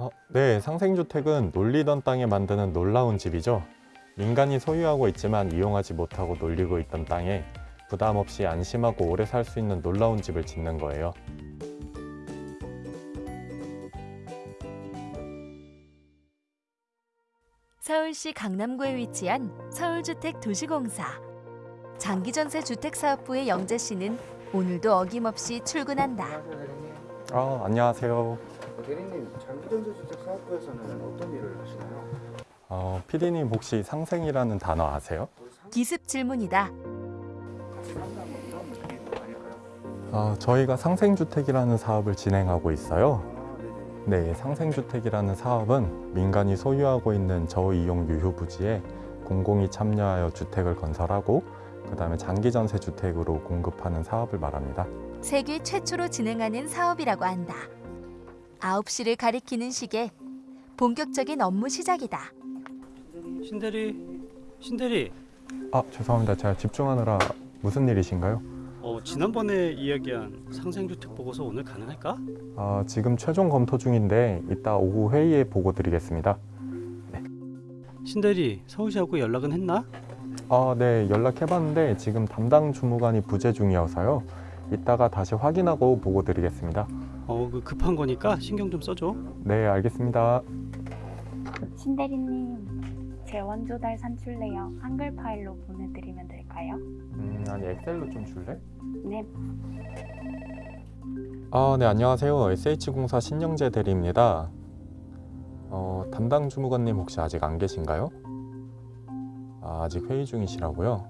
어, 네, 상생주택은 놀리던 땅에 만드는 놀라운 집이죠. 민간이 소유하고 있지만 이용하지 못하고 놀리고 있던 땅에 부담 없이 안심하고 오래 살 수 있는 놀라운 집을 짓는 거예요. 서울시 강남구에 위치한 서울주택도시공사. 장기전세 주택사업부의 영재 씨는 오늘도 어김없이 출근한다. 대리님. 아, 안녕하세요. 어, 대리님 장기전세주택 사업부에서는 어떤 일을 하시나요? 어, PD님 혹시 상생이라는 단어 아세요? 기습 질문이다. 어, 저희가 상생주택이라는 사업을 진행하고 있어요. 아. 네, 상생주택이라는 사업은 민간이 소유하고 있는 저이용 유휴 부지에 공공이 참여하여 주택을 건설하고 그 다음에 장기전세 주택으로 공급하는 사업을 말합니다. 세계 최초로 진행하는 사업이라고 한다. 9시를 가리키는 시계. 본격적인 업무 시작이다. 신대리 신대리 아, 죄송합니다. 제가 집중하느라 무슨 일이신가요? 어, 지난번에 이야기한 상생주택 보고서 오늘 가능할까? 아, 지금 최종 검토 중인데 이따 오후 회의에 보고 드리겠습니다. 신대리 서울시하고 연락은 했나? 아, 네, 연락해봤는데 지금 담당 주무관이 부재 중이어서요. 이따가 다시 확인하고 보고 드리겠습니다. 어, 그 급한 거니까 신경 좀 써줘. 네, 알겠습니다. 신대리님, 제 원조달 산출 내역 한글 파일로 보내드리면 될까요? 음, 아니 엑셀로 좀 줄래? 네, 아, 네, 안녕하세요. SH공사 신영재 대리입니다. 어, 담당 주무관님 혹시 아직 안 계신가요? 아, 아직 회의 중이시라고요?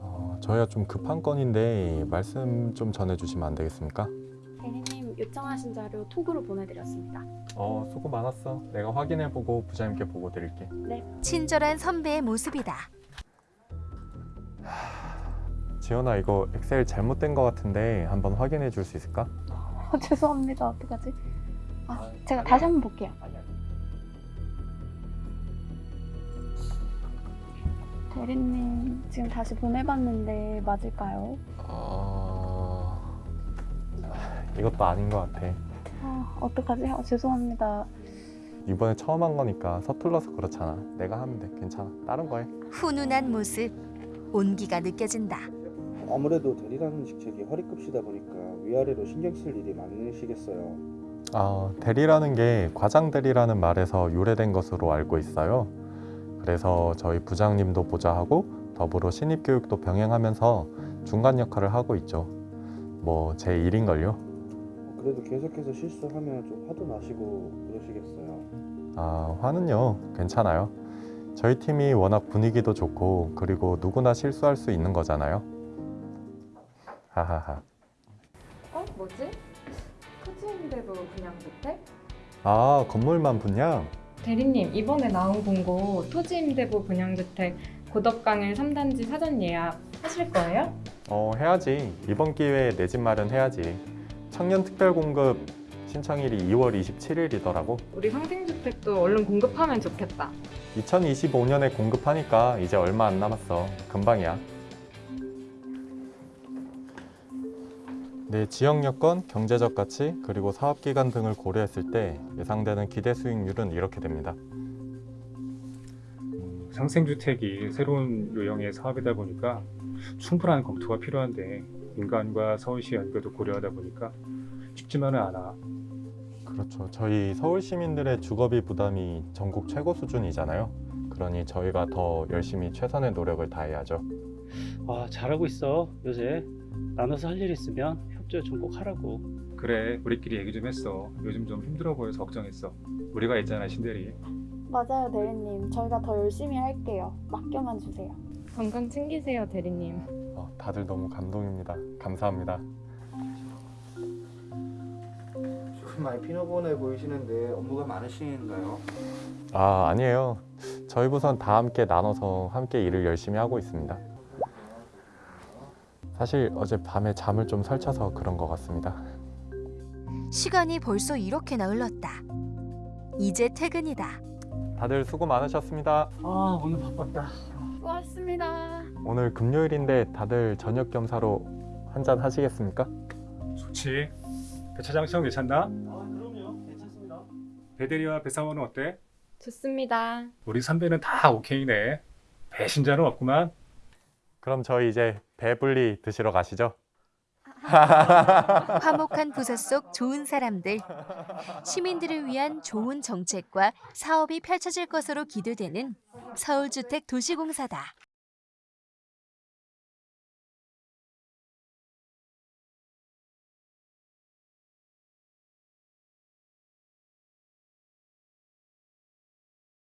어, 저희가 좀 급한 건인데 말씀 좀 전해주시면 안 되겠습니까? 대리님 요청하신 자료 톡으로 보내드렸습니다. 어, 수고 많았어. 내가 확인해보고 부장님께 보고 드릴게. 친절한 선배의 모습이다. 지연아, 이거 엑셀 잘못된 것 같은데 한번 확인해 줄 수 있을까? 어, 죄송합니다. 어떡하지? 아, 제가 다시 한번 볼게요. 대리님, 지금 다시 보내봤는데 맞을까요? 어... 이것도 아닌 것 같아. 아, 어떡하지? 아, 죄송합니다. 이번에 처음 한 거니까 서툴러서 그렇잖아. 내가 하면 돼. 괜찮아. 다른 거 해. 훈훈한 모습. 온기가 느껴진다. 아무래도 대리라는 직책이 허리급이다 보니까 위아래로 신경 쓸 일이 많으시겠어요. 아, 대리라는 게 과장 대리라는 말에서 유래된 것으로 알고 있어요. 그래서 저희 부장님도 보좌하고 더불어 신입 교육도 병행하면서 중간 역할을 하고 있죠. 뭐 제 일인걸요. 어, 그래도 계속해서 실수하면 좀 화도 나시고 그러시겠어요. 아, 화는요. 괜찮아요. 저희 팀이 워낙 분위기도 좋고 그리고 누구나 실수할 수 있는 거잖아요. 하하하. 어? 뭐지? 토지인데도 그냥 주택? 아, 건물만 분양? 대리님, 이번에 나온 공고 토지임대부 분양주택 고덕강일 3단지 사전 예약 하실 거예요? 어, 해야지. 이번 기회에 내 집 마련 해야지. 청년 특별 공급 신청일이 2월 27일이더라고. 우리 상생주택도 얼른 공급하면 좋겠다. 2025년에 공급하니까 이제 얼마 안 남았어. 금방이야. 내 지역 여건, 경제적 가치, 그리고 사업 기간 등을 고려했을 때 예상되는 기대 수익률은 이렇게 됩니다. 상생주택이 새로운 유형의 사업이다 보니까 충분한 검토가 필요한데 민간과 서울시 연계도 고려하다 보니까 쉽지만은 않아. 그렇죠. 저희 서울 시민들의 주거비 부담이 전국 최고 수준이잖아요. 그러니 저희가 더 열심히 최선의 노력을 다해야죠. 와, 잘하고 있어. 요새 나눠서 할 일 있으면 협조 좀꼭 하라고. 그래, 우리끼리 얘기 좀 했어. 요즘 좀 힘들어 보여서 걱정했어. 우리가 있잖아, 신대리. 맞아요, 대리님. 저희가 더 열심히 할게요. 맡겨만 주세요. 건강 챙기세요, 대리님. 어, 다들 너무 감동입니다. 감사합니다. 조금 많이 피노본해 보이시는데 업무가 많으신가요? 아, 아니에요. 저희 부선 다 함께 나눠서 함께 일을 열심히 하고 있습니다. 사실 어제 밤에 잠을 좀 설쳐서 그런 것 같습니다. 시간이 벌써 이렇게나 흘렀다. 이제 퇴근이다. 다들 수고 많으셨습니다. 아, 오늘 바빴다. 수고하셨습니다. 오늘 금요일인데 다들 저녁 겸사로 한잔 하시겠습니까? 좋지. 배차장 시험 괜찮나? 아, 그럼요. 괜찮습니다. 배대리와 배사원은 어때? 좋습니다. 우리 선배는 다 오케이네. 배신자는 없구만. 그럼 저희 이제 배불리 드시러 가시죠. 화목한 부서 속 좋은 사람들. 시민들을 위한 좋은 정책과 사업이 펼쳐질 것으로 기대되는 서울주택 도시공사다.